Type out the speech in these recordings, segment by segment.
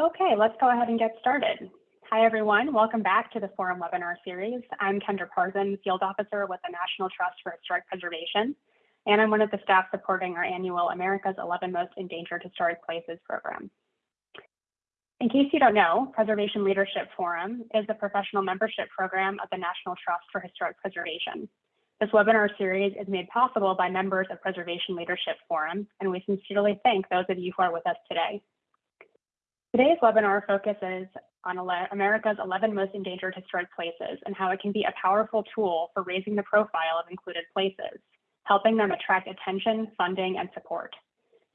Okay, let's go ahead and get started. Hi, everyone. Welcome back to the Forum webinar series. I'm Kendra Parzen, Field Officer with the National Trust for Historic Preservation, and I'm one of the staff supporting our annual America's 11 Most Endangered Historic Places program. In case you don't know, Preservation Leadership Forum is the professional membership program of the National Trust for Historic Preservation. This webinar series is made possible by members of Preservation Leadership Forum, and we sincerely thank those of you who are with us today. Today's webinar focuses on America's 11 most endangered historic places and how it can be a powerful tool for raising the profile of included places, helping them attract attention, funding, and support.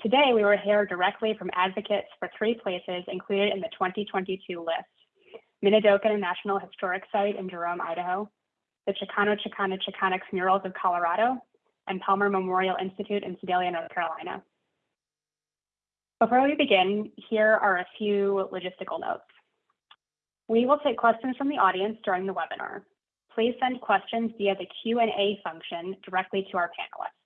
Today, we will hear directly from advocates for three places included in the 2022 list. Minidoka National Historic Site in Jerome, Idaho, the Chicano Chicana Chicanx Murals of Colorado, and Palmer Memorial Institute in Sedalia, North Carolina. Before we begin, here are a few logistical notes. We will take questions from the audience during the webinar. Please send questions via the Q&A function directly to our panelists.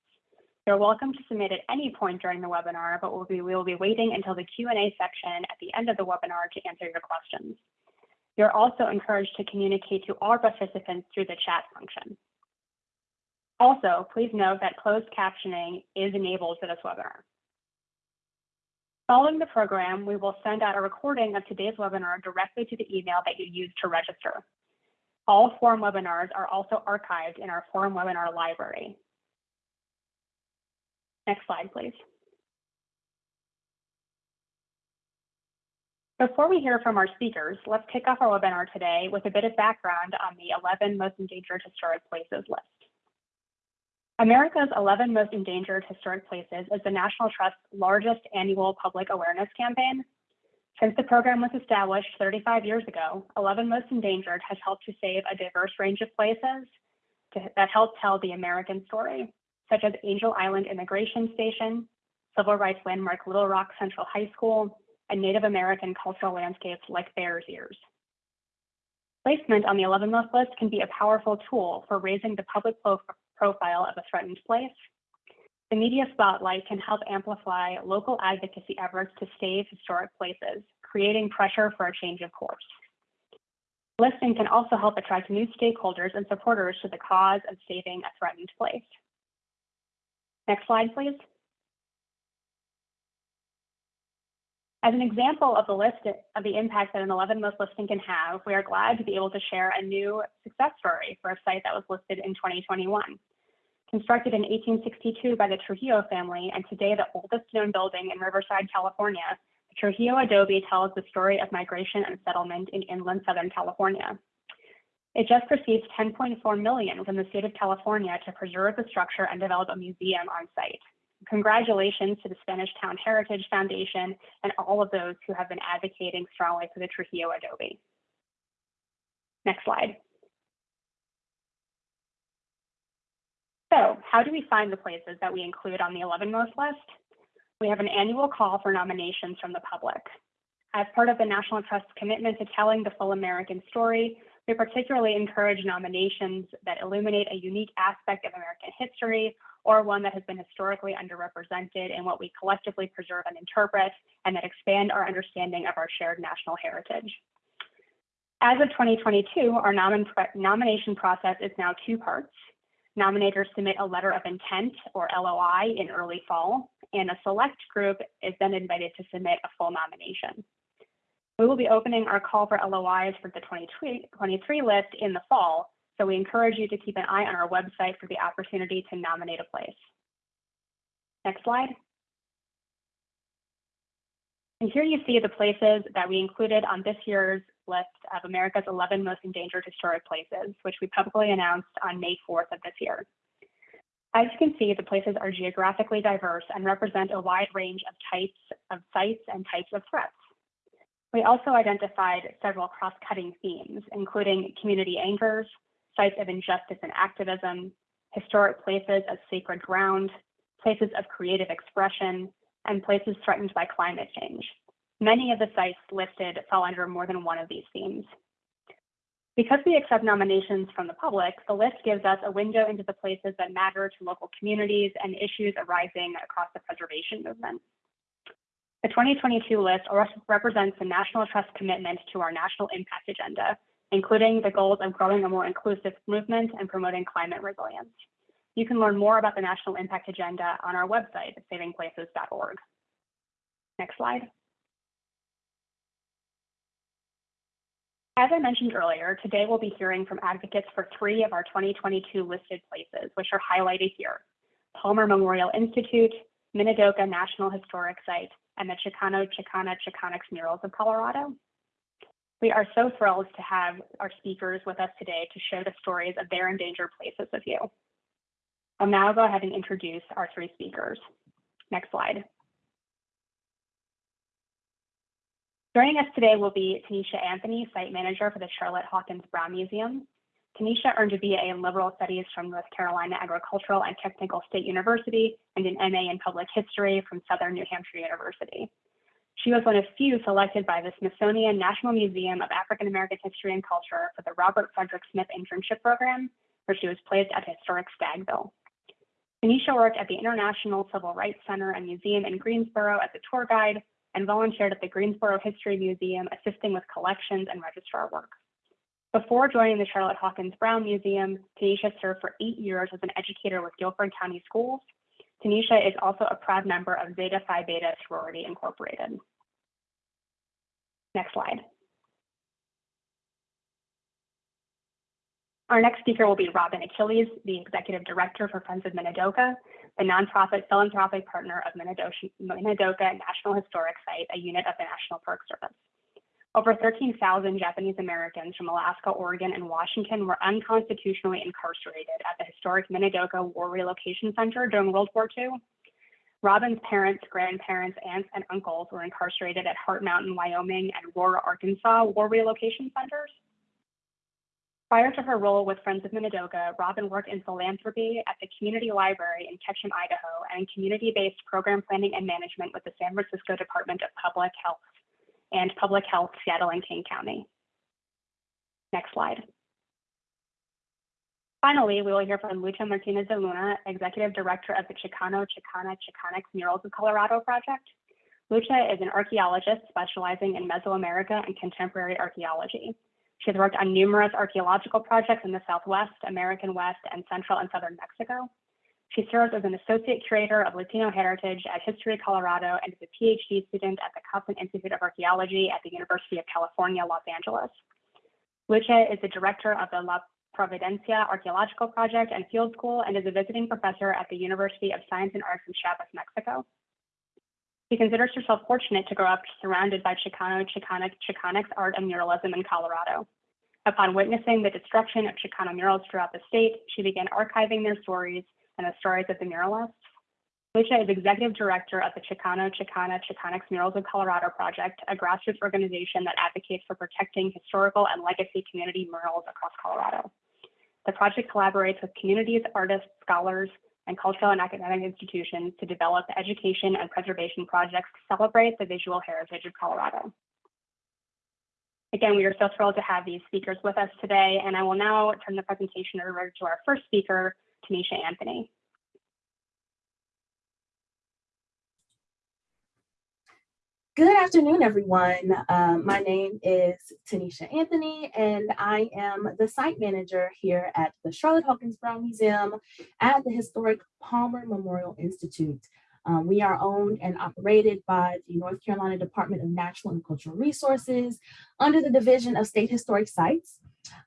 You're welcome to submit at any point during the webinar, but we'll be, we will be waiting until the Q&A section at the end of the webinar to answer your questions. You're also encouraged to communicate to all participants through the chat function. Also, please note that closed captioning is enabled for this webinar. Following the program, we will send out a recording of today's webinar directly to the email that you used to register. All forum webinars are also archived in our forum webinar library. Next slide, please. Before we hear from our speakers, let's kick off our webinar today with a bit of background on the 11 most endangered historic places list. America's 11 Most Endangered Historic Places is the National Trust's largest annual public awareness campaign. Since the program was established 35 years ago, 11 Most Endangered has helped to save a diverse range of places to, that help tell the American story, such as Angel Island Immigration Station, Civil Rights Landmark Little Rock Central High School, and Native American cultural landscapes like Bears Ears. Placement on the 11 most list can be a powerful tool for raising the public profile of a threatened place. The media spotlight can help amplify local advocacy efforts to save historic places, creating pressure for a change of course. Listing can also help attract new stakeholders and supporters to the cause of saving a threatened place. Next slide, please. As an example of the list of the impact that an 11 most listing can have, we are glad to be able to share a new success story for a site that was listed in 2021. Constructed in 1862 by the Trujillo family and today the oldest known building in Riverside, California, the Trujillo Adobe tells the story of migration and settlement in inland Southern California. It just received 10.4 million from the state of California to preserve the structure and develop a museum on site. Congratulations to the Spanish Town Heritage Foundation and all of those who have been advocating strongly for the Trujillo Adobe. Next slide. So how do we find the places that we include on the 11 most list? We have an annual call for nominations from the public. As part of the National Trust's commitment to telling the full American story, we particularly encourage nominations that illuminate a unique aspect of American history or one that has been historically underrepresented in what we collectively preserve and interpret, and that expand our understanding of our shared national heritage. As of 2022, our nom nomination process is now two parts. Nominators submit a letter of intent or LOI in early fall, and a select group is then invited to submit a full nomination. We will be opening our call for LOIs for the 2023 list in the fall, so we encourage you to keep an eye on our website for the opportunity to nominate a place. Next slide. And here you see the places that we included on this year's list of America's 11 most endangered historic places, which we publicly announced on May 4th of this year. As you can see, the places are geographically diverse and represent a wide range of types of sites and types of threats. We also identified several cross-cutting themes, including community anchors, sites of injustice and activism, historic places as sacred ground, places of creative expression, and places threatened by climate change. Many of the sites listed fall under more than one of these themes. Because we accept nominations from the public, the list gives us a window into the places that matter to local communities and issues arising across the preservation movement. The 2022 list represents the National Trust commitment to our national impact agenda, including the goals of growing a more inclusive movement and promoting climate resilience. You can learn more about the National Impact Agenda on our website at savingplaces.org. Next slide. As I mentioned earlier, today we'll be hearing from advocates for three of our 2022 listed places, which are highlighted here. Palmer Memorial Institute, Minidoka National Historic Site, and the Chicano Chicana Chicanx Murals of Colorado. We are so thrilled to have our speakers with us today to share the stories of their endangered places with you. I'll now go ahead and introduce our three speakers. Next slide. Joining us today will be Tanisha Anthony, Site Manager for the Charlotte Hawkins Brown Museum. Tanisha earned a BA in Liberal Studies from North Carolina Agricultural and Technical State University and an MA in Public History from Southern New Hampshire University. She was one of few selected by the Smithsonian National Museum of African American History and Culture for the Robert Frederick Smith Internship Program, where she was placed at historic Stagville. Tanisha worked at the International Civil Rights Center and Museum in Greensboro as a tour guide and volunteered at the Greensboro History Museum assisting with collections and registrar work. Before joining the Charlotte Hawkins Brown Museum, Tanisha served for eight years as an educator with Guilford County Schools. Tanisha is also a proud member of Zeta Phi Beta Sorority Incorporated. Next slide. Our next speaker will be Robyn Achilles, the Executive Director for Friends of Minidoka, the nonprofit philanthropic partner of Minidoka National Historic Site, a unit of the National Park Service. Over 13,000 Japanese Americans from Alaska, Oregon, and Washington were unconstitutionally incarcerated at the historic Minidoka War Relocation Center during World War II. Robyn's parents, grandparents, aunts, and uncles were incarcerated at Heart Mountain, Wyoming, and Rohwer, Arkansas War Relocation Centers. Prior to her role with Friends of Minidoka, Robyn worked in philanthropy at the Community Library in Ketchum, Idaho, and in community-based program planning and management with the San Francisco Department of Public Health and Public Health Seattle and King County. Next slide. Finally, we will hear from Lucha Martinez de Luna, Executive Director of the Chicano Chicana Chicanx Murals of Colorado project. Lucha is an archaeologist specializing in Mesoamerica and contemporary archaeology. She has worked on numerous archaeological projects in the Southwest, American West, and Central and Southern Mexico. She serves as an associate curator of Latino heritage at History Colorado and is a PhD student at the Cotsen Institute of Archaeology at the University of California, Los Angeles. Lucha is the director of the La Providencia Archaeological Project and Field School and is a visiting professor at the University of Science and Arts in Chiapas, Mexico. She considers herself fortunate to grow up surrounded by Chicano, Chicana, Chicanx art and muralism in Colorado. Upon witnessing the destruction of Chicano murals throughout the state, she began archiving their stories and the stories of the muralists. Lucha is executive director of the Chicano, Chicana, Chicanx Murals of Colorado Project, a grassroots organization that advocates for protecting historical and legacy community murals across Colorado. The project collaborates with communities, artists, scholars, and cultural and academic institutions to develop education and preservation projects to celebrate the visual heritage of Colorado. Again, we are so thrilled to have these speakers with us today, and I will now turn the presentation over to our first speaker, Tanisha Anthony. Good afternoon, everyone. Uh, my name is Tanisha Anthony, and I am the site manager here at the Charlotte Hawkins Brown Museum at the historic Palmer Memorial Institute. Um, we are owned and operated by the North Carolina Department of Natural and Cultural Resources under the Division of State Historic Sites.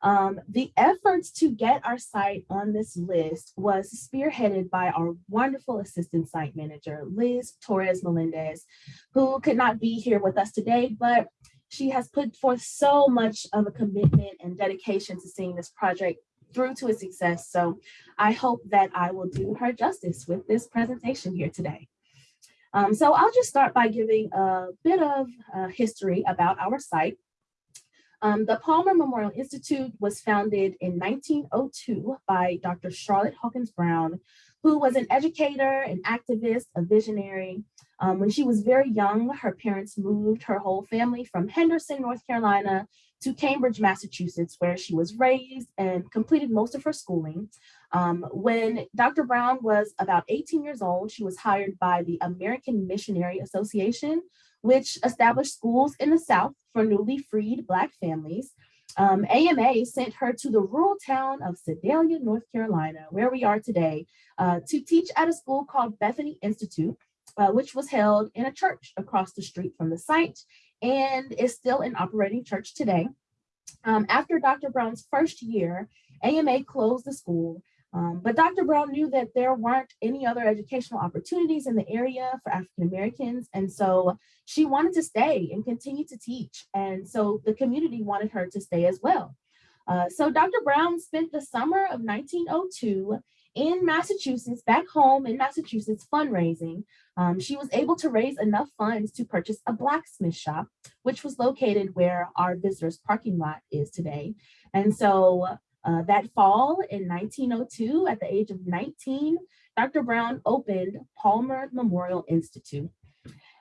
Um, the efforts to get our site on this list was spearheaded by our wonderful assistant site manager, Liz Torres Melendez, who could not be here with us today, but she has put forth so much of a commitment and dedication to seeing this project through to its success. So I hope that I will do her justice with this presentation here today. Um, so I'll just start by giving a bit of uh, history about our site. Um, the Palmer Memorial Institute was founded in 1902 by Dr. Charlotte Hawkins Brown, who was an educator, an activist, a visionary. Um, when she was very young, her parents moved her whole family from Henderson, North Carolina to Cambridge, Massachusetts, where she was raised and completed most of her schooling. Um, when Dr. Brown was about 18 years old, she was hired by the American Missionary Association which established schools in the South for newly freed Black families. Um, AMA sent her to the rural town of Sedalia, North Carolina, where we are today, uh, to teach at a school called Bethany Institute, uh, which was held in a church across the street from the site and is still an operating church today. Um, after Dr. Brown's first year, AMA closed the school, um, but Dr. Brown knew that there weren't any other educational opportunities in the area for African Americans. And so she wanted to stay and continue to teach. And so the community wanted her to stay as well. Uh, so Dr. Brown spent the summer of 1902 in Massachusetts, back home in Massachusetts fundraising. Um, she was able to raise enough funds to purchase a blacksmith shop, which was located where our visitors parking lot is today. And so uh, that fall in 1902, at the age of 19, Dr. Brown opened Palmer Memorial Institute.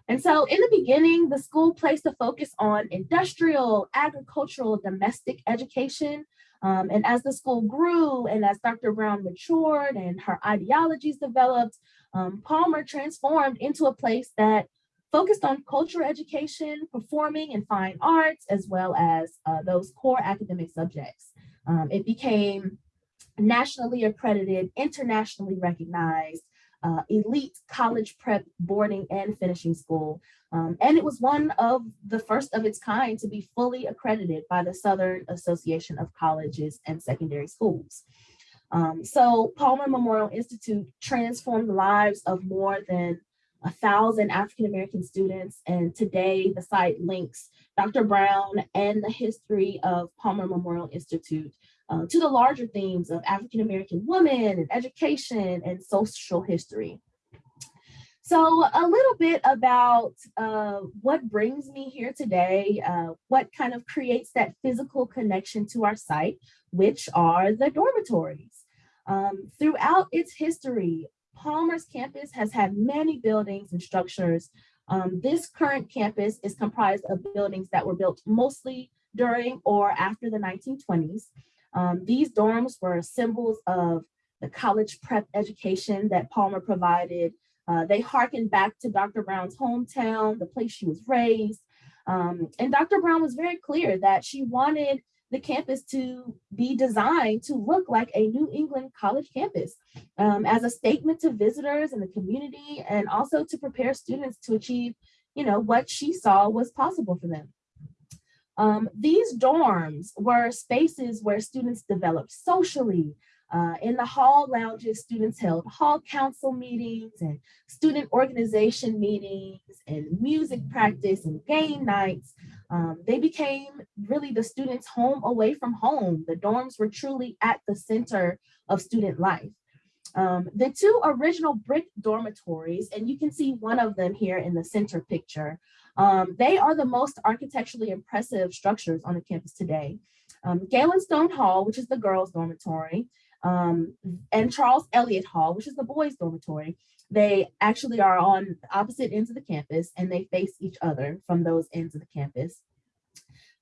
And so in the beginning, the school placed a focus on industrial, agricultural, domestic education. Um, and as the school grew and as Dr. Brown matured and her ideologies developed, um, Palmer transformed into a place that focused on cultural education, performing and fine arts, as well as uh, those core academic subjects. Um, it became nationally accredited, internationally recognized, uh, elite college prep boarding and finishing school. Um, and it was one of the first of its kind to be fully accredited by the Southern Association of Colleges and Secondary Schools. Um, so Palmer Memorial Institute transformed the lives of more than a thousand African-American students. And today the site links Dr. Brown and the history of Palmer Memorial Institute uh, to the larger themes of African-American women and education and social history. So a little bit about uh, what brings me here today, uh, what kind of creates that physical connection to our site, which are the dormitories. Um, throughout its history, Palmer's campus has had many buildings and structures. Um, this current campus is comprised of buildings that were built mostly during or after the 1920s. Um, these dorms were symbols of the college prep education that Palmer provided. Uh, they harken back to Dr. Brown's hometown, the place she was raised. Um, and Dr. Brown was very clear that she wanted the campus to be designed to look like a New England college campus um, as a statement to visitors and the community and also to prepare students to achieve you know, what she saw was possible for them. Um, these dorms were spaces where students developed socially. Uh, in the hall lounges, students held hall council meetings and student organization meetings and music practice and game nights. Um, they became really the students' home away from home. The dorms were truly at the center of student life. Um, the two original brick dormitories, and you can see one of them here in the center picture, um, they are the most architecturally impressive structures on the campus today. Um, Galen Stone Hall, which is the girls' dormitory, um, and Charles Eliot Hall, which is the boys' dormitory, they actually are on opposite ends of the campus and they face each other from those ends of the campus.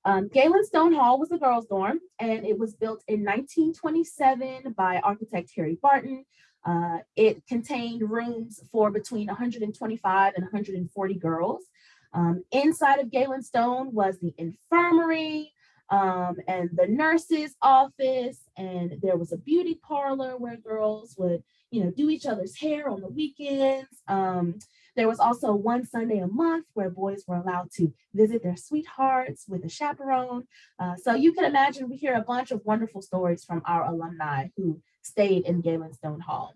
Um, Galen Stone Hall was the girls' dorm and it was built in 1927 by architect Harry Barton. Uh, it contained rooms for between 125 and 140 girls. Um, inside of Galen Stone was the infirmary um, and the nurse's office, and there was a beauty parlor where girls would, you know, do each other's hair on the weekends. Um, there was also one Sunday a month where boys were allowed to visit their sweethearts with a chaperone. Uh, so you can imagine we hear a bunch of wonderful stories from our alumni who stayed in Galen Stone Hall.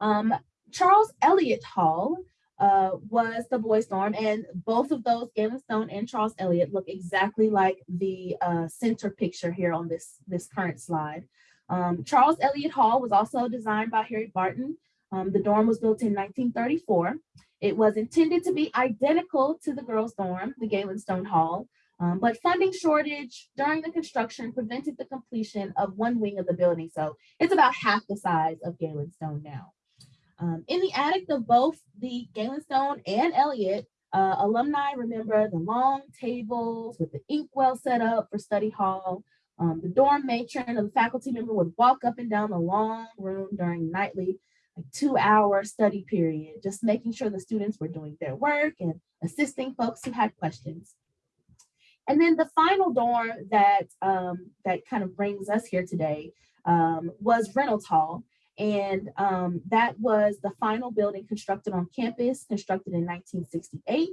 Um, Charles Eliot Hall uh, was the boys dorm and both of those Galen Stone and Charles Eliot look exactly like the uh, center picture here on this, this current slide. Um, Charles Eliot Hall was also designed by Harry Barton. Um, the dorm was built in 1934. It was intended to be identical to the girls dorm, the Galen Stone Hall, um, but funding shortage during the construction prevented the completion of one wing of the building. So it's about half the size of Galen Stone now. Um, in the attic of both the Galen Stone and Eliot, uh, alumni remember the long tables with the inkwell set up for study hall. Um, the dorm matron or the faculty member would walk up and down the long room during nightly like two hour study period, just making sure the students were doing their work and assisting folks who had questions. And then the final dorm that, um, that kind of brings us here today um, was Reynolds Hall. And um, that was the final building constructed on campus, constructed in 1968.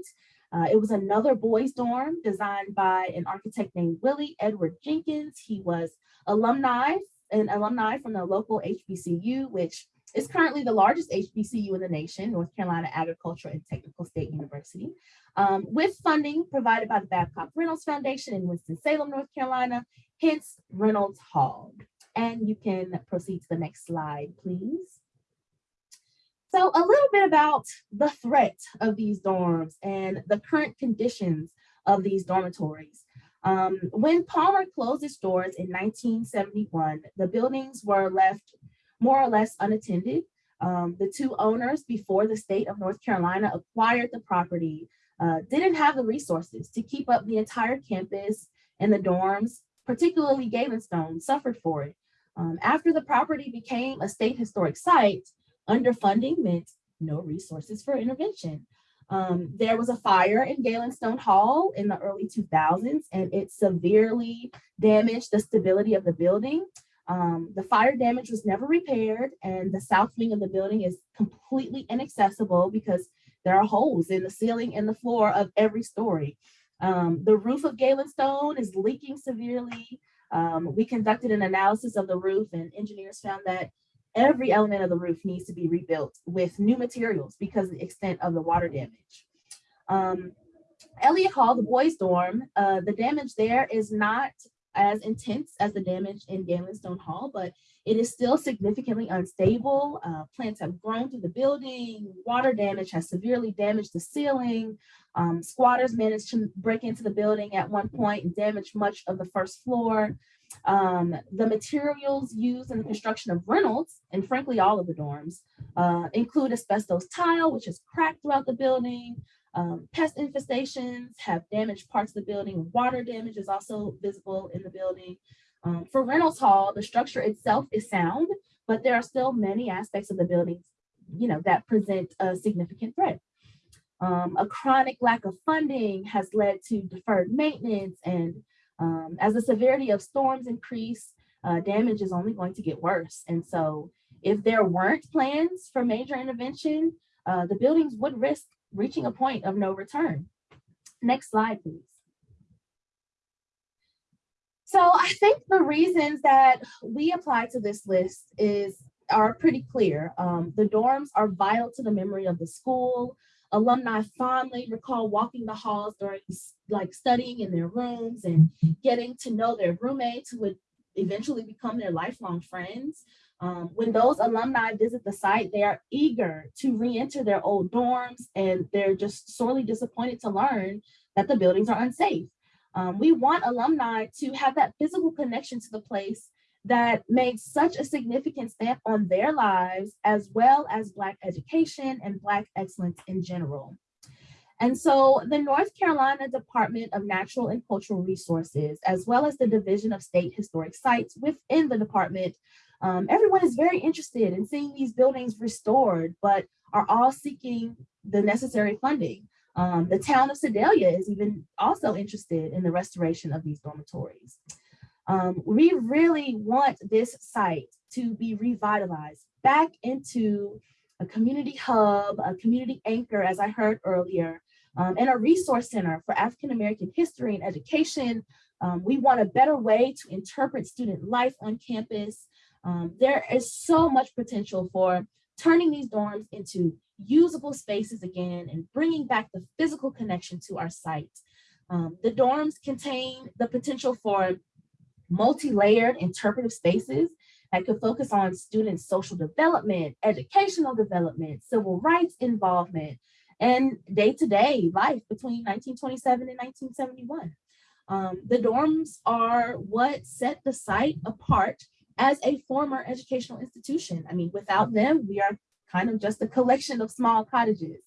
Uh, it was another boys dorm designed by an architect named Willie Edward Jenkins. He was alumni, an alumni from the local HBCU, which is currently the largest HBCU in the nation, North Carolina Agricultural and Technical State University, um, with funding provided by the Babcock Reynolds Foundation in Winston-Salem, North Carolina, hence Reynolds Hall. And you can proceed to the next slide, please. So a little bit about the threat of these dorms and the current conditions of these dormitories. Um, when Palmer closed its doors in 1971, the buildings were left more or less unattended. Um, the two owners before the state of North Carolina acquired the property uh, didn't have the resources to keep up the entire campus and the dorms, particularly Galenstone, suffered for it. Um, after the property became a state historic site, underfunding meant no resources for intervention. Um, there was a fire in Galenstone Hall in the early 2000s, and it severely damaged the stability of the building. Um, the fire damage was never repaired and the south wing of the building is completely inaccessible because there are holes in the ceiling and the floor of every story. Um, the roof of Galenstone is leaking severely. Um, we conducted an analysis of the roof and engineers found that every element of the roof needs to be rebuilt with new materials because of the extent of the water damage. Um, Eliot Hall, the boys dorm, uh, the damage there is not as intense as the damage in Galenstone Hall, but it is still significantly unstable. Uh, plants have grown through the building. Water damage has severely damaged the ceiling. Um, squatters managed to break into the building at one point and damage much of the first floor. Um, the materials used in the construction of Reynolds, and frankly, all of the dorms, uh, include asbestos tile, which is cracked throughout the building, um, pest infestations have damaged parts of the building. Water damage is also visible in the building. Um, for Reynolds Hall, the structure itself is sound, but there are still many aspects of the building you know, that present a significant threat. Um, a chronic lack of funding has led to deferred maintenance and um, as the severity of storms increase, uh, damage is only going to get worse. And so if there weren't plans for major intervention, uh, the buildings would risk reaching a point of no return. Next slide, please. So I think the reasons that we apply to this list is are pretty clear. Um, the dorms are vital to the memory of the school. Alumni fondly recall walking the halls during like studying in their rooms and getting to know their roommates who would eventually become their lifelong friends. Um, when those alumni visit the site, they are eager to re-enter their old dorms and they're just sorely disappointed to learn that the buildings are unsafe. Um, we want alumni to have that physical connection to the place that made such a significant stamp on their lives, as well as Black education and Black excellence in general. And so the North Carolina Department of Natural and Cultural Resources, as well as the Division of State Historic Sites within the department, um, everyone is very interested in seeing these buildings restored, but are all seeking the necessary funding. Um, the town of Sedalia is even also interested in the restoration of these dormitories. Um, we really want this site to be revitalized back into a community hub, a community anchor, as I heard earlier, um, and a resource center for African-American history and education. Um, we want a better way to interpret student life on campus um, there is so much potential for turning these dorms into usable spaces again and bringing back the physical connection to our site. Um, the dorms contain the potential for multi-layered interpretive spaces that could focus on students' social development, educational development, civil rights involvement, and day-to-day -day life between 1927 and 1971. Um, the dorms are what set the site apart as a former educational institution. I mean, without them, we are kind of just a collection of small cottages.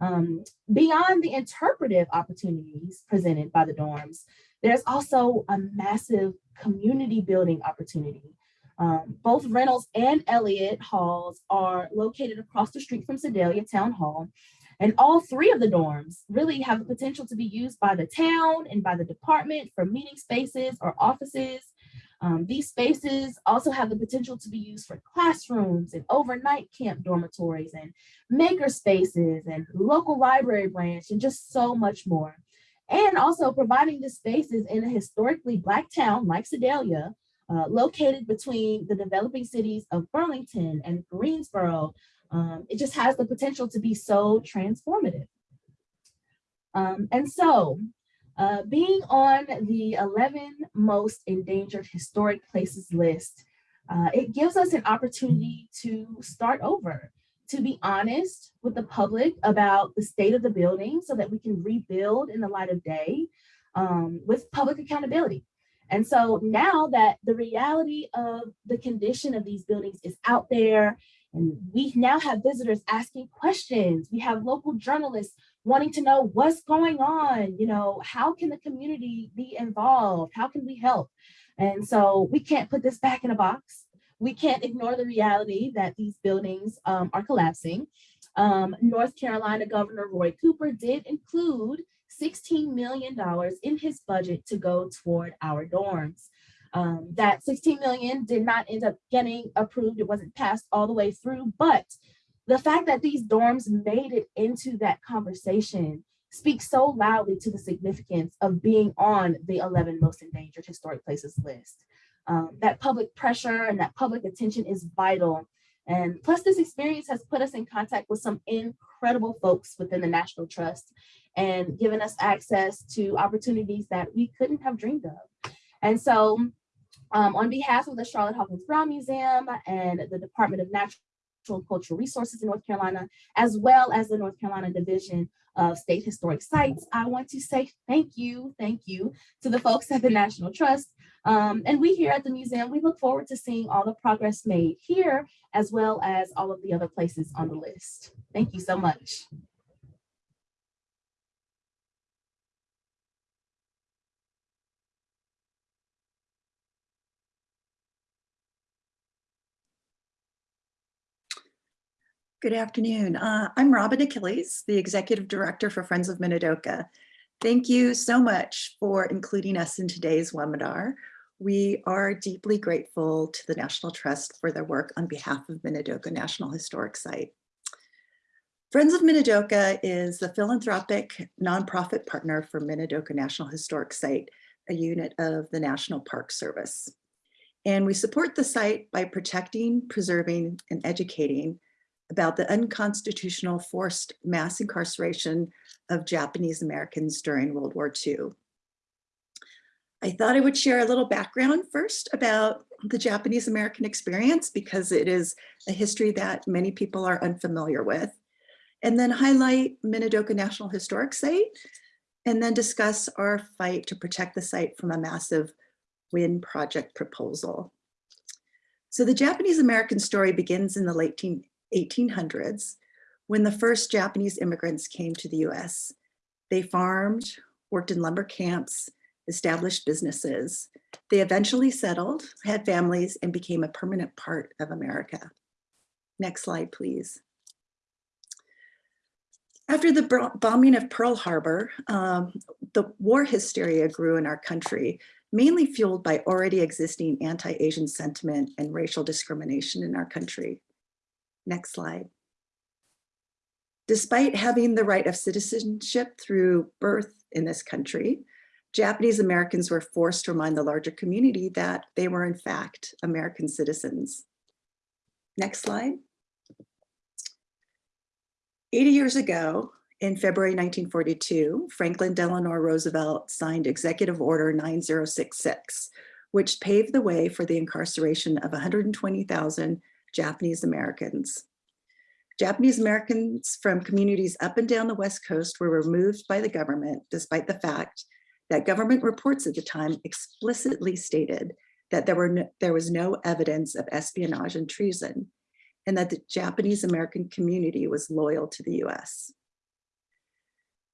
Um, beyond the interpretive opportunities presented by the dorms, there's also a massive community building opportunity. Um, both Reynolds and Eliot Halls are located across the street from Sedalia Town Hall. And all three of the dorms really have the potential to be used by the town and by the department for meeting spaces or offices. Um, these spaces also have the potential to be used for classrooms and overnight camp dormitories and maker spaces and local library branch and just so much more. And also providing the spaces in a historically Black town like Sedalia, uh, located between the developing cities of Burlington and Greensboro. Um, it just has the potential to be so transformative. Um, and so uh, being on the 11 most endangered historic places list, uh, it gives us an opportunity to start over, to be honest with the public about the state of the building so that we can rebuild in the light of day um, with public accountability. And so now that the reality of the condition of these buildings is out there, and we now have visitors asking questions, we have local journalists wanting to know what's going on, you know, how can the community be involved? How can we help? And so we can't put this back in a box. We can't ignore the reality that these buildings um, are collapsing. Um, North Carolina Governor Roy Cooper did include $16 million in his budget to go toward our dorms. Um, that 16 million did not end up getting approved. It wasn't passed all the way through, but the fact that these dorms made it into that conversation speaks so loudly to the significance of being on the 11 most endangered historic places list. Um, that public pressure and that public attention is vital. And plus this experience has put us in contact with some incredible folks within the National Trust and given us access to opportunities that we couldn't have dreamed of. And so um, on behalf of the Charlotte Hawkins Brown Museum and the Department of Natural and Cultural Resources in North Carolina, as well as the North Carolina Division of State Historic Sites, I want to say thank you, thank you to the folks at the National Trust. Um, and we here at the museum, we look forward to seeing all the progress made here, as well as all of the other places on the list. Thank you so much. Good afternoon. Uh, I'm Robyn Achilles, the Executive Director for Friends of Minidoka. Thank you so much for including us in today's webinar. We are deeply grateful to the National Trust for their work on behalf of Minidoka National Historic Site. Friends of Minidoka is the philanthropic nonprofit partner for Minidoka National Historic Site, a unit of the National Park Service. And we support the site by protecting, preserving, and educating about the unconstitutional forced mass incarceration of Japanese Americans during World War II. I thought I would share a little background first about the Japanese American experience because it is a history that many people are unfamiliar with, and then highlight Minidoka National Historic Site, and then discuss our fight to protect the site from a massive wind project proposal. So the Japanese American story begins in the late 1800s, when the first Japanese immigrants came to the US. They farmed, worked in lumber camps, established businesses. They eventually settled, had families, and became a permanent part of America. Next slide, please. After the bombing of Pearl Harbor, um, the war hysteria grew in our country, mainly fueled by already existing anti-Asian sentiment and racial discrimination in our country. Next slide. Despite having the right of citizenship through birth in this country, Japanese Americans were forced to remind the larger community that they were in fact American citizens. Next slide. 80 years ago, in February 1942, Franklin Delano Roosevelt signed Executive Order 9066, which paved the way for the incarceration of 120,000 Japanese Americans. Japanese Americans from communities up and down the West Coast were removed by the government, despite the fact that government reports at the time explicitly stated that there, were no, there was no evidence of espionage and treason, and that the Japanese American community was loyal to the US.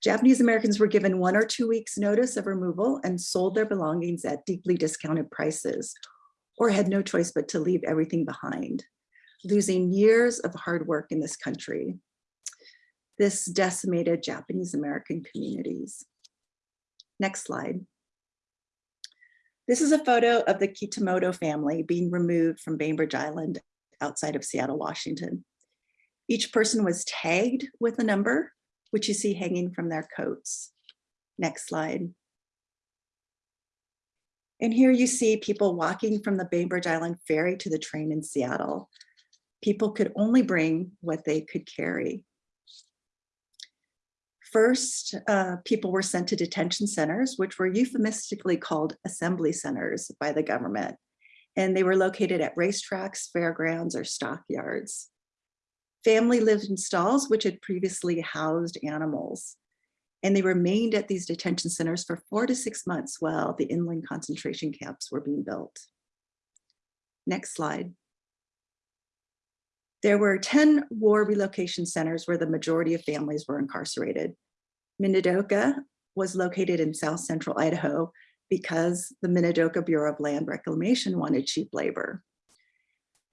Japanese Americans were given one or two weeks notice of removal and sold their belongings at deeply discounted prices, or had no choice but to leave everything behind, losing years of hard work in this country. This decimated Japanese American communities. Next slide. This is a photo of the Kitamoto family being removed from Bainbridge Island outside of Seattle, Washington. Each person was tagged with a number, which you see hanging from their coats. Next slide. And here you see people walking from the Bainbridge Island ferry to the train in Seattle. People could only bring what they could carry. First, uh, people were sent to detention centers, which were euphemistically called assembly centers by the government. And they were located at racetracks, fairgrounds, or stockyards. Family lived in stalls, which had previously housed animals. And they remained at these detention centers for four to six months while the inland concentration camps were being built. Next slide. There were 10 war relocation centers where the majority of families were incarcerated. Minidoka was located in south central Idaho because the Minidoka Bureau of Land Reclamation wanted cheap labor.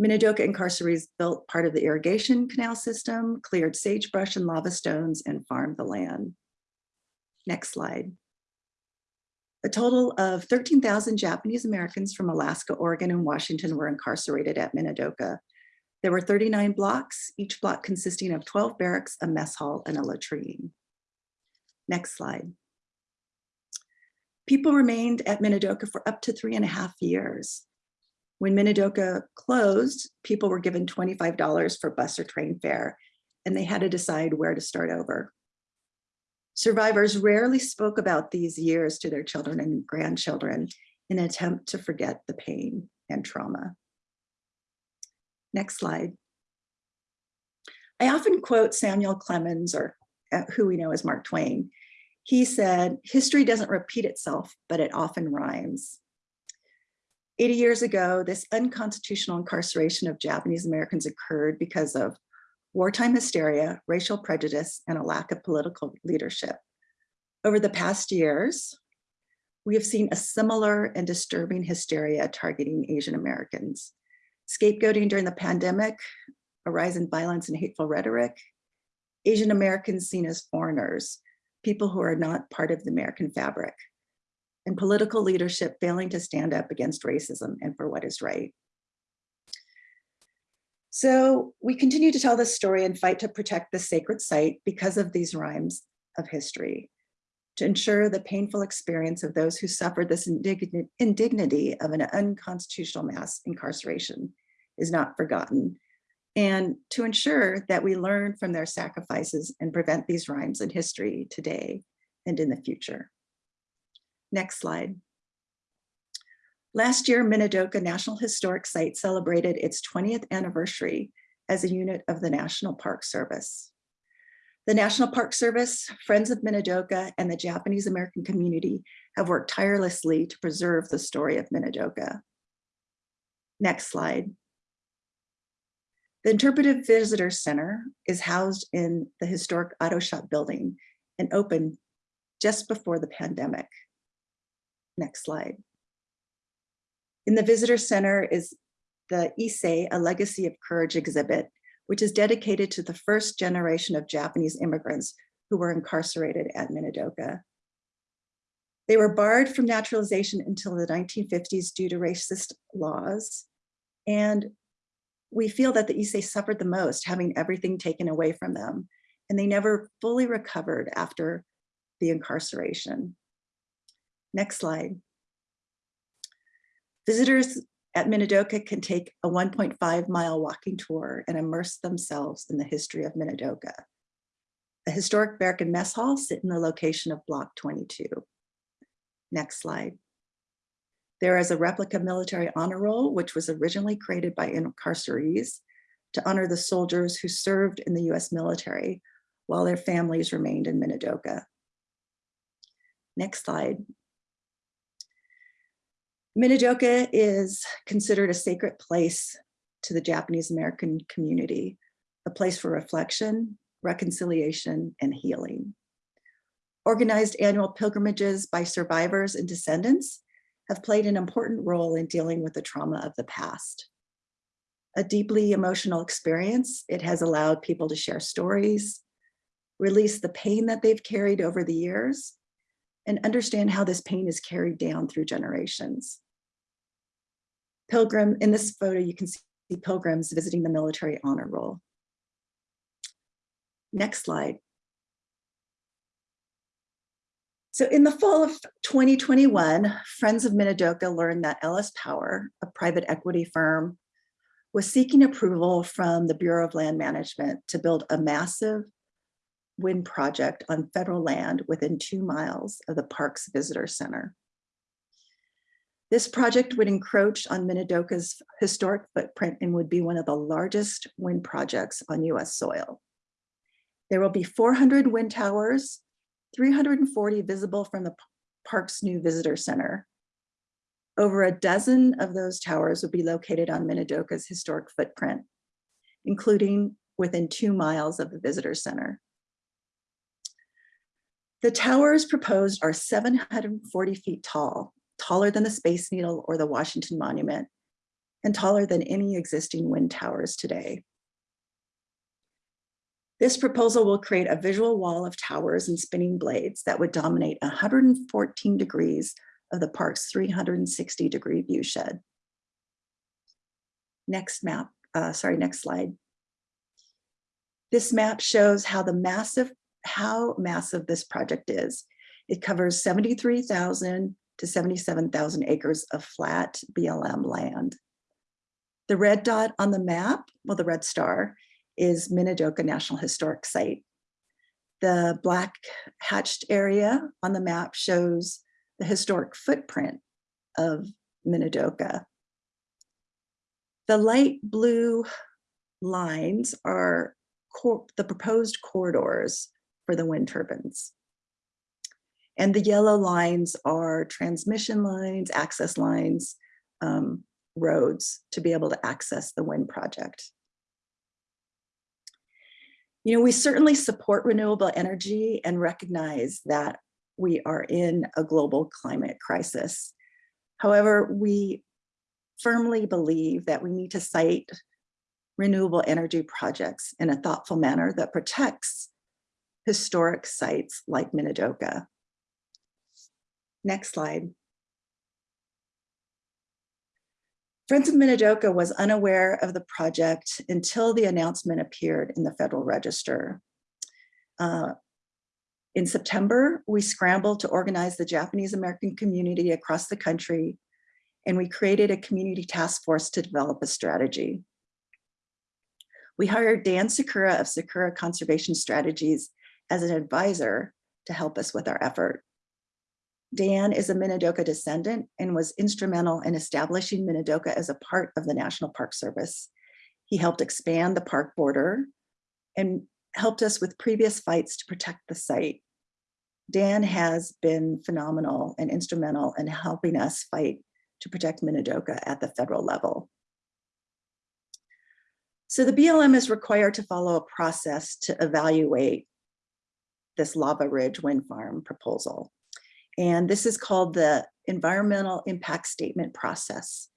Minidoka incarcerees built part of the irrigation canal system, cleared sagebrush and lava stones, and farmed the land. Next slide. A total of 13,000 Japanese Americans from Alaska, Oregon, and Washington were incarcerated at Minidoka. There were 39 blocks, each block consisting of 12 barracks, a mess hall, and a latrine. Next slide. People remained at Minidoka for up to three and a half years. When Minidoka closed, people were given $25 for bus or train fare, and they had to decide where to start over. Survivors rarely spoke about these years to their children and grandchildren in an attempt to forget the pain and trauma. Next slide. I often quote Samuel Clemens, or uh, who we know as Mark Twain. He said, history doesn't repeat itself, but it often rhymes. 80 years ago, this unconstitutional incarceration of Japanese Americans occurred because of wartime hysteria, racial prejudice, and a lack of political leadership. Over the past years, we have seen a similar and disturbing hysteria targeting Asian Americans. Scapegoating during the pandemic, a rise in violence and hateful rhetoric, Asian Americans seen as foreigners, people who are not part of the American fabric, and political leadership failing to stand up against racism and for what is right. So we continue to tell this story and fight to protect the sacred site because of these rhymes of history, to ensure the painful experience of those who suffered this indignity of an unconstitutional mass incarceration is not forgotten, and to ensure that we learn from their sacrifices and prevent these rhymes in history today and in the future. Next slide. Last year, Minidoka National Historic Site celebrated its 20th anniversary as a unit of the National Park Service. The National Park Service, Friends of Minidoka, and the Japanese American community have worked tirelessly to preserve the story of Minidoka. Next slide. The Interpretive Visitor Center is housed in the historic auto shop building and opened just before the pandemic. Next slide. In the visitor center is the Issei, a legacy of courage exhibit, which is dedicated to the first generation of Japanese immigrants who were incarcerated at Minidoka. They were barred from naturalization until the 1950s due to racist laws. And we feel that the Issei suffered the most, having everything taken away from them. And they never fully recovered after the incarceration. Next slide. Visitors at Minidoka can take a 1.5 mile walking tour and immerse themselves in the history of Minidoka. The historic and mess hall sit in the location of block 22. Next slide. There is a replica military honor roll, which was originally created by incarcerees to honor the soldiers who served in the US military while their families remained in Minidoka. Next slide. Minidoka is considered a sacred place to the Japanese American community, a place for reflection, reconciliation, and healing. Organized annual pilgrimages by survivors and descendants have played an important role in dealing with the trauma of the past. A deeply emotional experience, it has allowed people to share stories, release the pain that they've carried over the years, and understand how this pain is carried down through generations. Pilgrim, in this photo, you can see pilgrims visiting the military honor roll. Next slide. So in the fall of 2021, Friends of Minidoka learned that LS Power, a private equity firm, was seeking approval from the Bureau of Land Management to build a massive wind project on federal land within two miles of the park's visitor center. This project would encroach on Minidoka's historic footprint and would be one of the largest wind projects on US soil. There will be 400 wind towers, 340 visible from the park's new visitor center. Over a dozen of those towers would be located on Minidoka's historic footprint, including within two miles of the visitor center. The towers proposed are 740 feet tall, taller than the Space Needle or the Washington Monument, and taller than any existing wind towers today. This proposal will create a visual wall of towers and spinning blades that would dominate 114 degrees of the park's 360 degree view shed. Next map, uh, sorry, next slide. This map shows how the massive, how massive this project is. It covers 73,000 to 77,000 acres of flat BLM land. The red dot on the map, well, the red star, is Minidoka National Historic Site. The black hatched area on the map shows the historic footprint of Minidoka. The light blue lines are the proposed corridors for the wind turbines. And the yellow lines are transmission lines, access lines, um, roads to be able to access the wind project. You know, we certainly support renewable energy and recognize that we are in a global climate crisis. However, we firmly believe that we need to site renewable energy projects in a thoughtful manner that protects historic sites like Minidoka. Next slide. Friends of Minidoka was unaware of the project until the announcement appeared in the Federal Register. Uh, in September, we scrambled to organize the Japanese American community across the country, and we created a community task force to develop a strategy. We hired Dan Sakura of Sakura Conservation Strategies as an advisor to help us with our effort. Dan is a Minidoka descendant and was instrumental in establishing Minidoka as a part of the National Park Service. He helped expand the park border and helped us with previous fights to protect the site. Dan has been phenomenal and instrumental in helping us fight to protect Minidoka at the federal level. So the BLM is required to follow a process to evaluate this Lava Ridge wind farm proposal. And this is called the Environmental Impact Statement Process.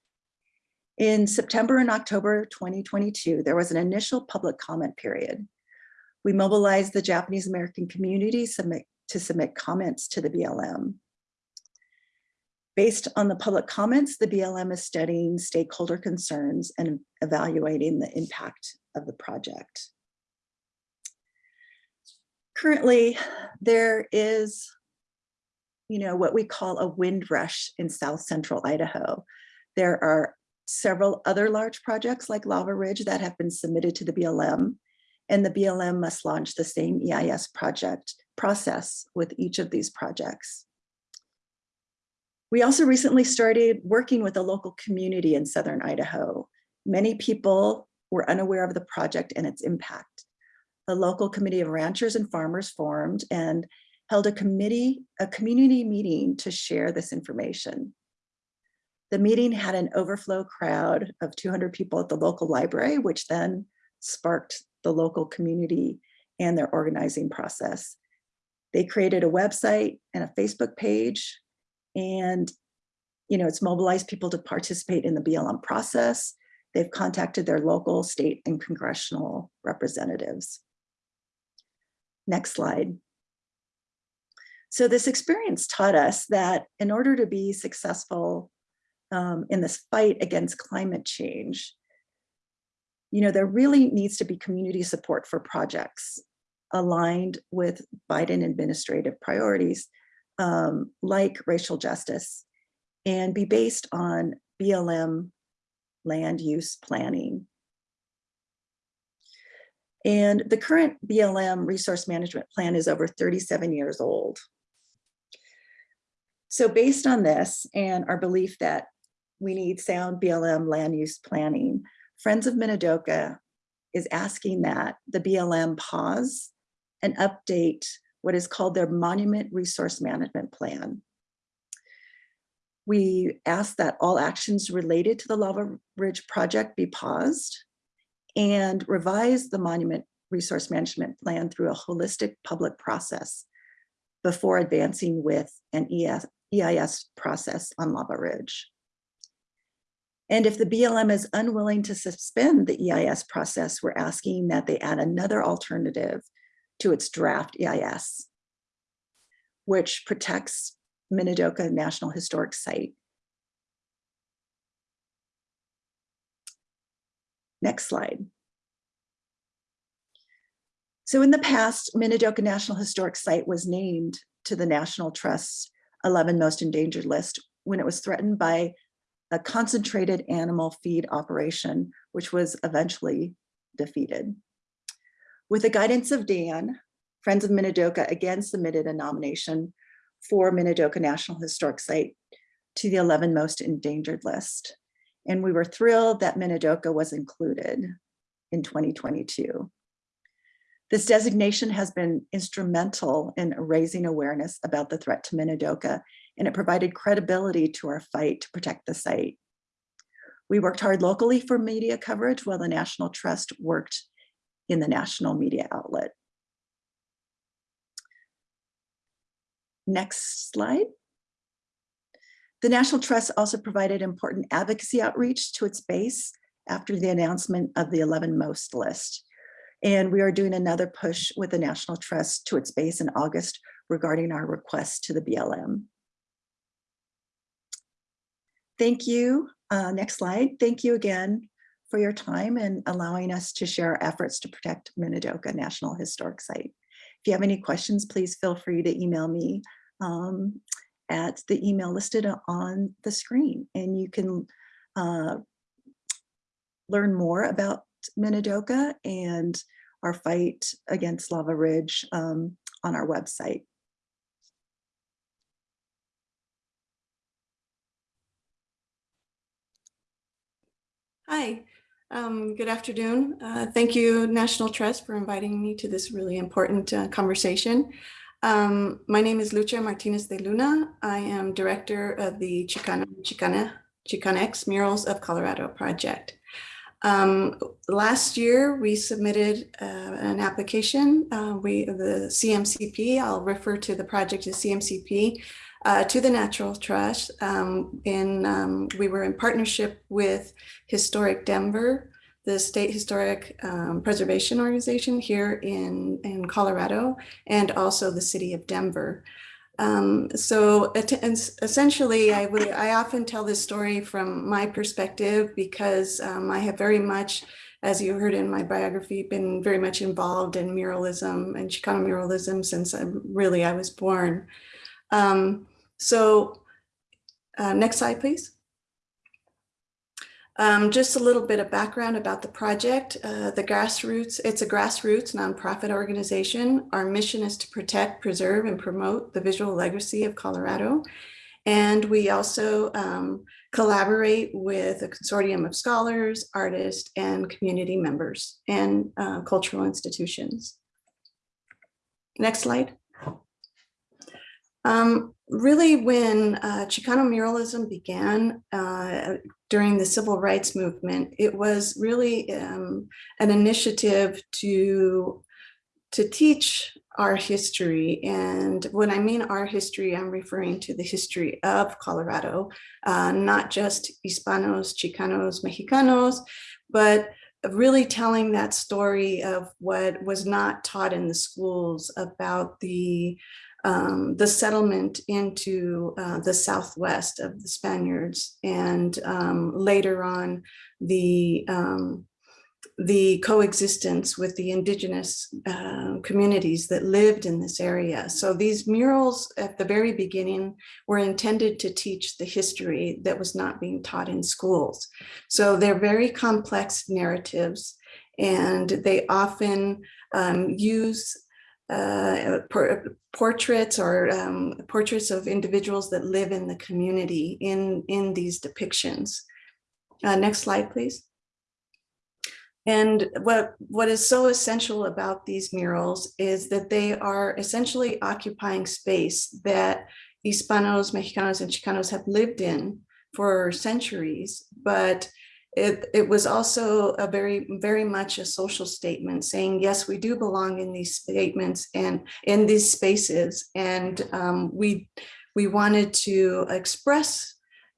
In September and October 2022, there was an initial public comment period. We mobilized the Japanese American community submit, to submit comments to the BLM. Based on the public comments, the BLM is studying stakeholder concerns and evaluating the impact of the project. Currently, there is you know, what we call a wind rush in South Central Idaho. There are several other large projects like Lava Ridge that have been submitted to the BLM and the BLM must launch the same EIS project process with each of these projects. We also recently started working with a local community in Southern Idaho. Many people were unaware of the project and its impact. A local committee of ranchers and farmers formed and held a committee, a community meeting to share this information. The meeting had an overflow crowd of 200 people at the local library, which then sparked the local community and their organizing process. They created a website and a Facebook page, and you know, it's mobilized people to participate in the BLM process. They've contacted their local, state, and congressional representatives. Next slide. So this experience taught us that in order to be successful um, in this fight against climate change, you know, there really needs to be community support for projects aligned with Biden administrative priorities um, like racial justice and be based on BLM land use planning. And the current BLM resource management plan is over 37 years old. So based on this and our belief that we need sound BLM land use planning, Friends of Minidoka is asking that the BLM pause and update what is called their Monument Resource Management Plan. We ask that all actions related to the Lava Ridge project be paused and revise the Monument Resource Management Plan through a holistic public process before advancing with an ES, EIS process on Lava Ridge. And if the BLM is unwilling to suspend the EIS process, we're asking that they add another alternative to its draft EIS, which protects Minidoka National Historic Site. Next slide. So in the past, Minidoka National Historic Site was named to the National Trust's 11 most endangered list when it was threatened by a concentrated animal feed operation, which was eventually defeated. With the guidance of Dan, Friends of Minidoka again submitted a nomination for Minidoka National Historic Site to the 11 most endangered list. And we were thrilled that Minidoka was included in 2022. This designation has been instrumental in raising awareness about the threat to Minidoka, and it provided credibility to our fight to protect the site. We worked hard locally for media coverage while the National Trust worked in the national media outlet. Next slide. The National Trust also provided important advocacy outreach to its base after the announcement of the 11 most list. And we are doing another push with the National Trust to its base in August regarding our request to the BLM. Thank you. Uh, next slide. Thank you again for your time and allowing us to share our efforts to protect Minidoka National Historic Site. If you have any questions, please feel free to email me um, at the email listed on the screen. And you can uh, learn more about Minidoka and our fight against Lava Ridge um, on our website. Hi, um, good afternoon. Uh, thank you, National Trust, for inviting me to this really important uh, conversation. Um, my name is Lucia Martinez de Luna. I am director of the Chicana, Chicana, Chicanx Murals of Colorado project. Um, last year, we submitted uh, an application. Uh, we, the CMCP, I'll refer to the project as CMCP, uh, to the National Trust. Um, in, um, we were in partnership with Historic Denver, the State Historic um, Preservation Organization here in, in Colorado, and also the city of Denver. Um, so essentially, I would I often tell this story from my perspective because um, I have very much, as you heard in my biography, been very much involved in muralism and Chicano muralism since I really I was born. Um, so uh, next slide, please. Um, just a little bit of background about the project. Uh, the grassroots, it's a grassroots nonprofit organization. Our mission is to protect, preserve, and promote the visual legacy of Colorado. And we also um, collaborate with a consortium of scholars, artists, and community members and uh, cultural institutions. Next slide. Um, really, when uh, Chicano muralism began uh, during the civil rights movement, it was really um, an initiative to, to teach our history. And when I mean our history, I'm referring to the history of Colorado, uh, not just Hispanos, Chicanos, Mexicanos, but really telling that story of what was not taught in the schools about the um, the settlement into uh, the southwest of the Spaniards and um, later on the um, the coexistence with the indigenous uh, communities that lived in this area. So these murals at the very beginning were intended to teach the history that was not being taught in schools. So they're very complex narratives and they often um, use uh, por portraits or um, portraits of individuals that live in the community in, in these depictions. Uh, next slide, please. And what, what is so essential about these murals is that they are essentially occupying space that Hispanos, Mexicanos, and Chicanos have lived in for centuries, but it, it was also a very, very much a social statement saying, yes, we do belong in these statements and in these spaces. And um, we, we wanted to express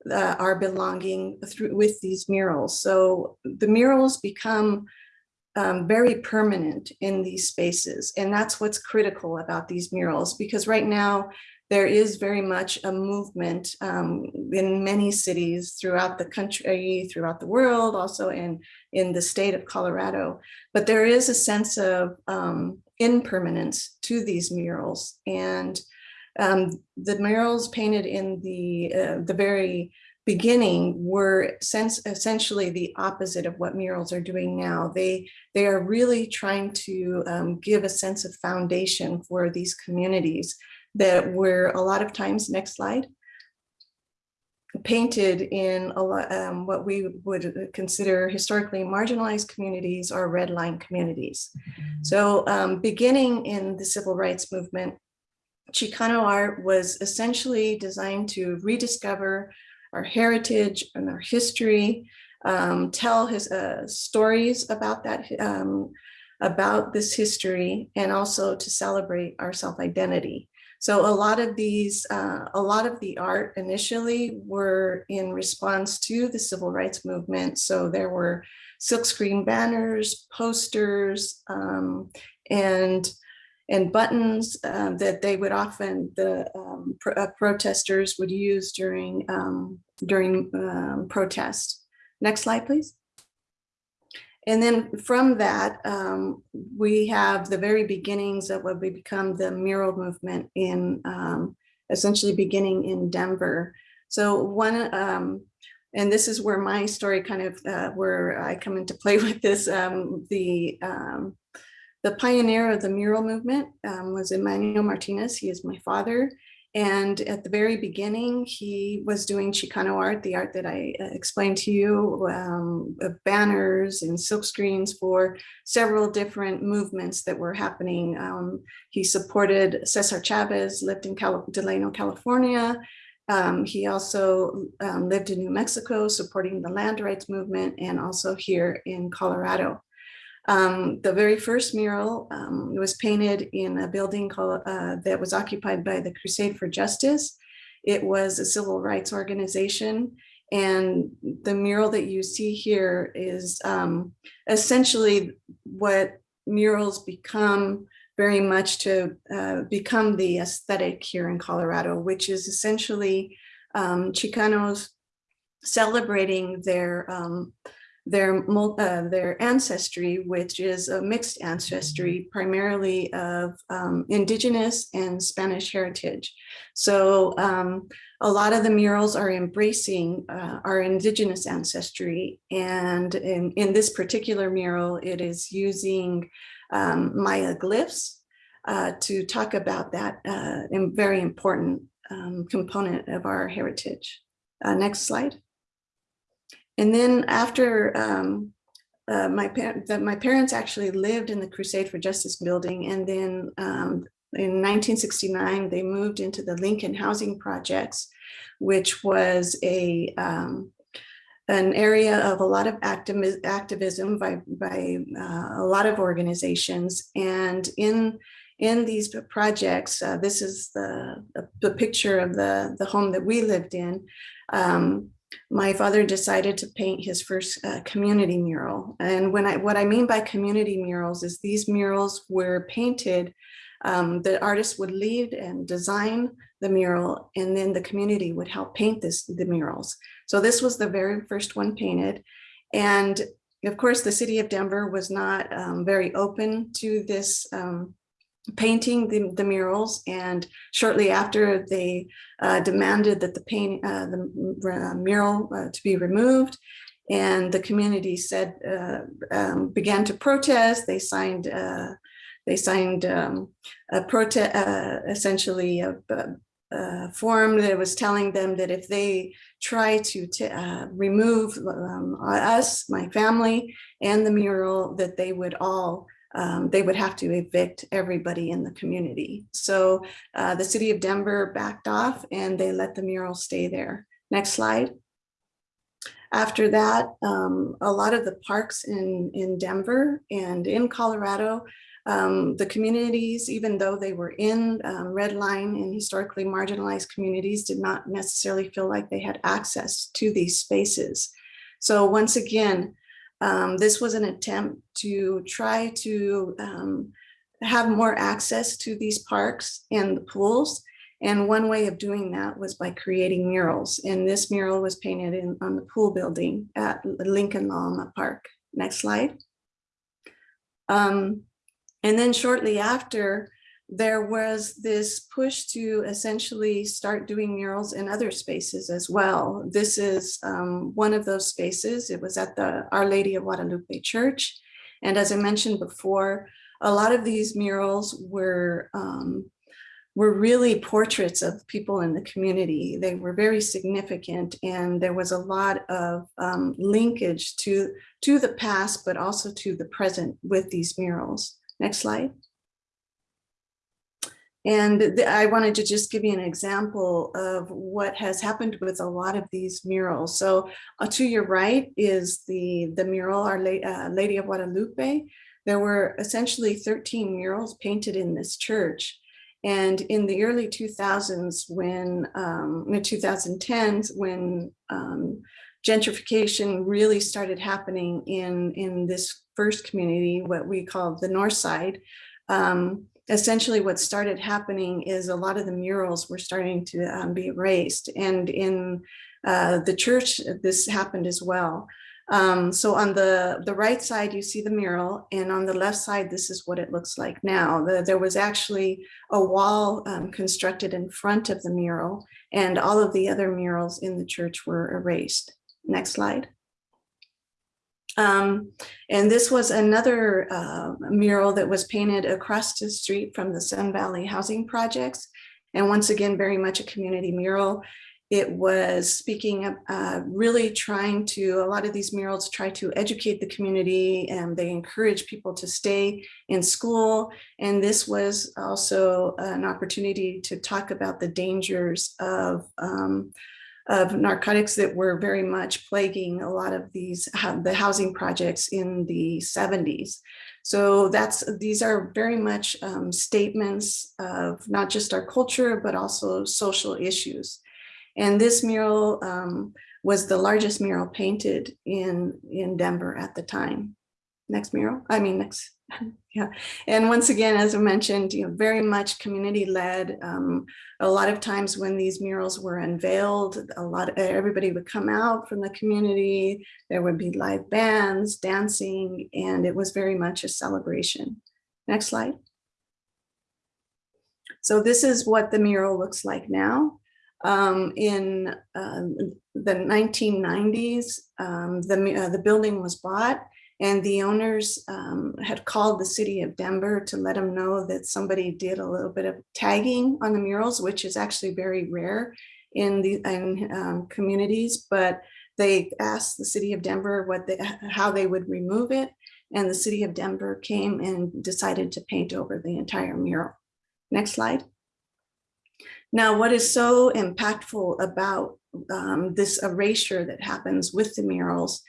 uh, our belonging through with these murals. So the murals become um, very permanent in these spaces. And that's what's critical about these murals, because right now there is very much a movement um, in many cities throughout the country, throughout the world, also in, in the state of Colorado. But there is a sense of um, impermanence to these murals. And um, the murals painted in the, uh, the very beginning were sense, essentially the opposite of what murals are doing now. They, they are really trying to um, give a sense of foundation for these communities that were a lot of times, next slide, painted in a lot, um, what we would consider historically marginalized communities or red line communities. So um, beginning in the civil rights movement, Chicano art was essentially designed to rediscover our heritage and our history, um, tell his uh, stories about that, um, about this history, and also to celebrate our self-identity. So a lot of these, uh, a lot of the art initially were in response to the civil rights movement. So there were silkscreen banners, posters, um, and and buttons uh, that they would often, the um, pro uh, protesters would use during, um, during um, protest. Next slide, please. And then from that, um, we have the very beginnings of what would become the mural movement in um, essentially beginning in Denver. So one, um, and this is where my story kind of, uh, where I come into play with this, the the pioneer of the mural movement um, was Emanuel Martinez. He is my father. And at the very beginning, he was doing Chicano art, the art that I uh, explained to you, um, banners and silk screens for several different movements that were happening. Um, he supported Cesar Chavez, lived in Cal Delano, California. Um, he also um, lived in New Mexico, supporting the land rights movement, and also here in Colorado. Um, the very first mural um, was painted in a building called, uh, that was occupied by the Crusade for Justice. It was a civil rights organization. And the mural that you see here is um, essentially what murals become very much to uh, become the aesthetic here in Colorado, which is essentially um, Chicanos celebrating their um, their, uh, their ancestry, which is a mixed ancestry, primarily of um, indigenous and Spanish heritage. So um, a lot of the murals are embracing uh, our indigenous ancestry. And in, in this particular mural, it is using um, Maya glyphs uh, to talk about that uh, very important um, component of our heritage. Uh, next slide. And then after um, uh, my, par my parents actually lived in the Crusade for Justice building. And then um, in 1969, they moved into the Lincoln Housing Projects, which was a um, an area of a lot of activism by, by uh, a lot of organizations. And in in these projects, uh, this is the, the, the picture of the, the home that we lived in. Um, my father decided to paint his first uh, community mural. And when I, what I mean by community murals is these murals were painted, um, the artist would lead and design the mural, and then the community would help paint this, the murals. So this was the very first one painted. And of course, the city of Denver was not um, very open to this um, painting the, the murals and shortly after they uh, demanded that the paint uh, the uh, mural uh, to be removed and the community said uh, um, began to protest. They signed uh, they signed um, a protest essentially a, a, form that was telling them that if they try to remove um, us my family and the mural that they would all um, they would have to evict everybody in the community. So uh, the city of Denver backed off and they let the mural stay there. Next slide. After that, um, a lot of the parks in, in Denver and in Colorado, um, the communities, even though they were in um, red line and historically marginalized communities, did not necessarily feel like they had access to these spaces. So once again, um, this was an attempt to try to um, have more access to these parks and the pools. And one way of doing that was by creating murals. And this mural was painted in, on the pool building at Lincoln La Alma Park. Next slide. Um, and then shortly after, there was this push to essentially start doing murals in other spaces as well. This is um, one of those spaces. It was at the Our Lady of Guadalupe Church. And as I mentioned before, a lot of these murals were um, were really portraits of people in the community. They were very significant and there was a lot of um, linkage to, to the past, but also to the present with these murals. Next slide. And I wanted to just give you an example of what has happened with a lot of these murals. So uh, to your right is the, the mural, Our La uh, Lady of Guadalupe. There were essentially 13 murals painted in this church. And in the early 2000s, when, um, in the 2010s, when um, gentrification really started happening in, in this first community, what we call the North Side, um, essentially what started happening is a lot of the murals were starting to um, be erased. And in uh, the church, this happened as well. Um, so on the, the right side, you see the mural, and on the left side, this is what it looks like now. The, there was actually a wall um, constructed in front of the mural, and all of the other murals in the church were erased. Next slide. Um, and this was another uh, mural that was painted across the street from the Sun Valley housing projects. And once again, very much a community mural. It was speaking of uh, really trying to, a lot of these murals try to educate the community and they encourage people to stay in school. And this was also an opportunity to talk about the dangers of um, of narcotics that were very much plaguing a lot of these the housing projects in the 70s. So that's these are very much um, statements of not just our culture, but also social issues. And this mural um, was the largest mural painted in, in Denver at the time. Next mural, I mean, next yeah, and once again, as I mentioned, you know, very much community led. Um, a lot of times when these murals were unveiled, a lot of everybody would come out from the community. There would be live bands, dancing, and it was very much a celebration. Next slide. So this is what the mural looks like now. Um, in uh, the 1990s, um, the, uh, the building was bought and the owners um, had called the city of Denver to let them know that somebody did a little bit of tagging on the murals, which is actually very rare in the in, um, communities. But they asked the city of Denver what they, how they would remove it. And the city of Denver came and decided to paint over the entire mural. Next slide. Now, what is so impactful about um, this erasure that happens with the murals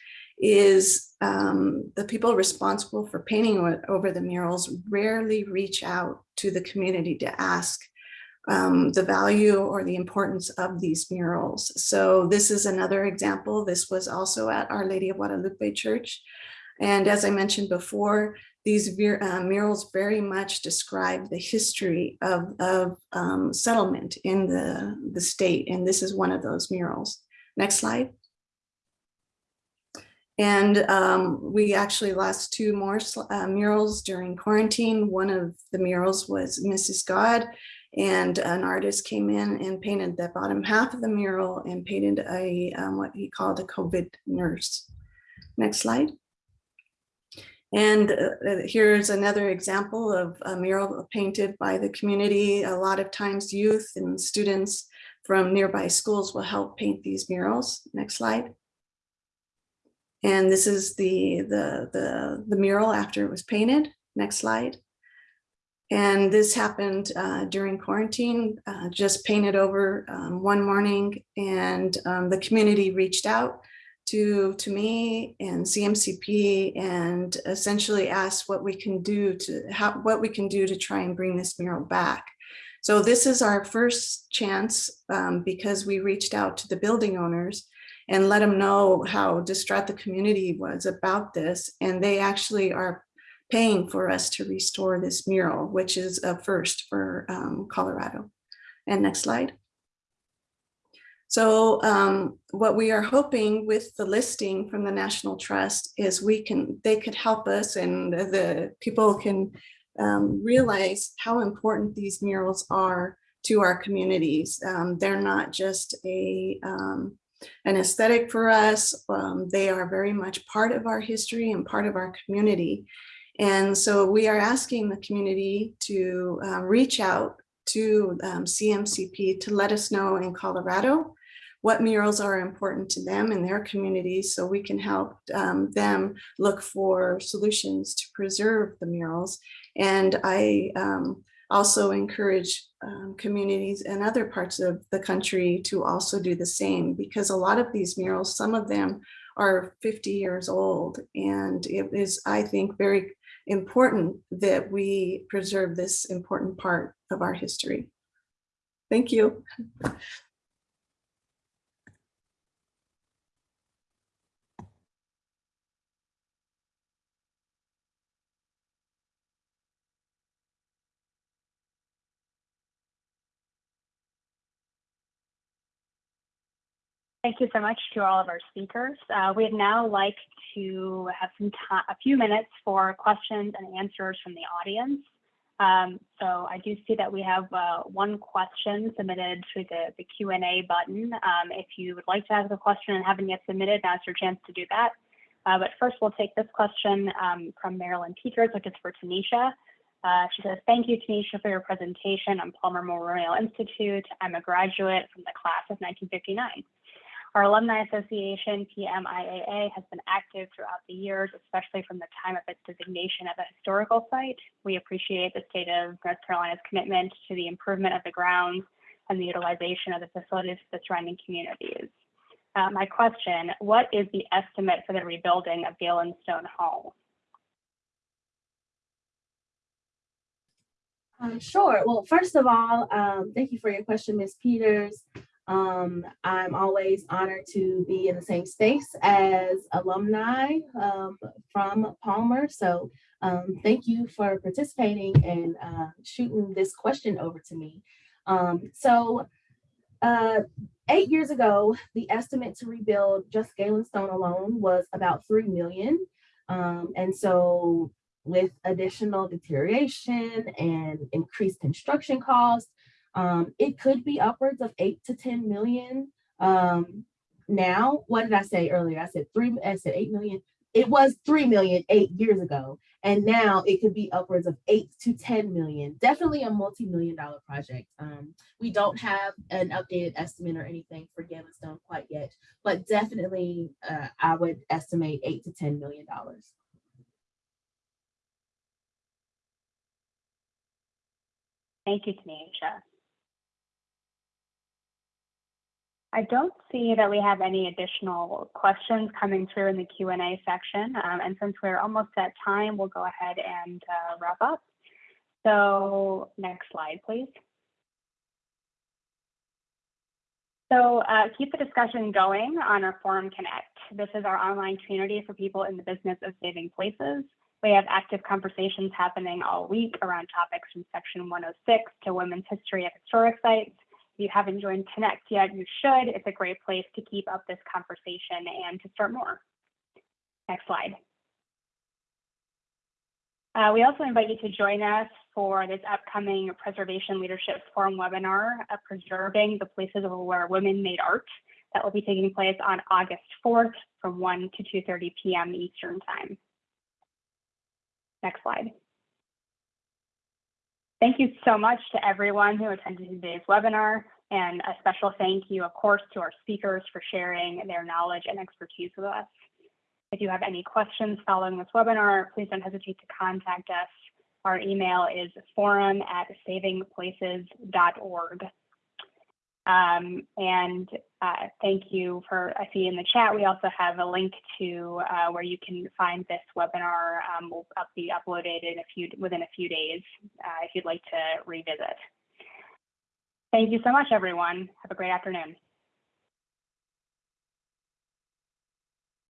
is um, the people responsible for painting over the murals rarely reach out to the community to ask um, the value or the importance of these murals. So this is another example. This was also at Our Lady of Guadalupe Church. And as I mentioned before, these uh, murals very much describe the history of, of um, settlement in the, the state. And this is one of those murals. Next slide. And um, we actually lost two more uh, murals during quarantine. One of the murals was Mrs. God, and an artist came in and painted the bottom half of the mural and painted a um, what he called a COVID nurse. Next slide. And uh, uh, here's another example of a mural painted by the community. A lot of times youth and students from nearby schools will help paint these murals. Next slide. And this is the, the, the, the mural after it was painted. Next slide. And this happened uh, during quarantine, uh, just painted over um, one morning and um, the community reached out to, to me and CMCP and essentially asked what we can do to, how, what we can do to try and bring this mural back. So this is our first chance um, because we reached out to the building owners and let them know how distraught the community was about this. And they actually are paying for us to restore this mural, which is a first for um, Colorado. And next slide. So um, what we are hoping with the listing from the National Trust is we can, they could help us and the people can um, realize how important these murals are to our communities. Um, they're not just a um, an aesthetic for us. Um, they are very much part of our history and part of our community. And so we are asking the community to uh, reach out to um, CMCP to let us know in Colorado what murals are important to them and their communities so we can help um, them look for solutions to preserve the murals. And I um, also encourage um, communities in other parts of the country to also do the same because a lot of these murals, some of them are 50 years old. And it is, I think, very important that we preserve this important part of our history. Thank you. Thank you so much to all of our speakers. Uh, we'd now like to have some a few minutes for questions and answers from the audience. Um, so I do see that we have uh, one question submitted through the, the Q&A button. Um, if you would like to ask a question and haven't yet submitted, now's your chance to do that. Uh, but first, we'll take this question um, from Marilyn Peters, which is for Tanisha. Uh, she says, thank you, Tanisha, for your presentation on Palmer Memorial Institute. I'm a graduate from the class of 1959. Our Alumni Association, PMIAA, has been active throughout the years, especially from the time of its designation as a historical site. We appreciate the state of North Carolina's commitment to the improvement of the grounds and the utilization of the facilities for the surrounding communities. Uh, my question, what is the estimate for the rebuilding of Galen Stone Hall? Um, sure. Well, first of all, um, thank you for your question, Ms. Peters. Um, I'm always honored to be in the same space as alumni um, from Palmer. So um, thank you for participating and uh, shooting this question over to me. Um, so uh, eight years ago, the estimate to rebuild just Galen Stone alone was about 3 million. Um, and so with additional deterioration and increased construction costs, um, it could be upwards of eight to 10 million. Um, now, what did I say earlier? I said three, I said 8 million. It was 3 million eight years ago. And now it could be upwards of eight to 10 million. Definitely a multi-million dollar project. Um, we don't have an updated estimate or anything for Galen Stone quite yet, but definitely uh, I would estimate eight to 10 million dollars. Thank you, Tanisha. I don't see that we have any additional questions coming through in the Q&A section. Um, and since we're almost at time, we'll go ahead and uh, wrap up. So next slide, please. So uh, keep the discussion going on our Forum Connect. This is our online community for people in the business of saving places. We have active conversations happening all week around topics from Section 106 to women's history at historic sites. If you haven't joined Connect yet, you should. It's a great place to keep up this conversation and to start more. Next slide. Uh, we also invite you to join us for this upcoming Preservation Leadership Forum webinar, uh, Preserving the Places Where Women Made Art, that will be taking place on August 4th from 1 to 2.30 p.m. Eastern Time. Next slide. Thank you so much to everyone who attended today's webinar, and a special thank you, of course, to our speakers for sharing their knowledge and expertise with us. If you have any questions following this webinar, please don't hesitate to contact us. Our email is forum at savingplaces.org. Um, and uh, thank you for, I see in the chat, we also have a link to uh, where you can find this webinar. Um, will up, be uploaded in a few, within a few days uh, if you'd like to revisit. Thank you so much, everyone. Have a great afternoon.